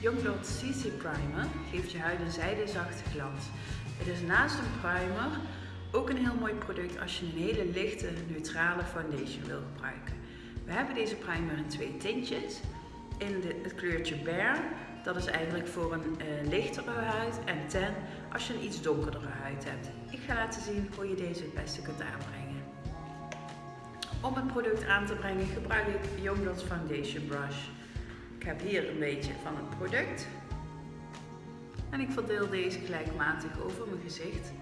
Youngblood CC Primer geeft je huid een zijdezachte glans. Het is naast een primer ook een heel mooi product als je een hele lichte, neutrale foundation wil gebruiken. We hebben deze primer in twee tintjes. In de, het kleurtje Bear, dat is eigenlijk voor een uh, lichtere huid. En Ten, als je een iets donkerdere huid hebt. Ik ga laten zien hoe je deze het beste kunt aanbrengen. Om het product aan te brengen gebruik ik Youngblood's Foundation Brush. Ik heb hier een beetje van het product. En ik verdeel deze gelijkmatig over mijn gezicht.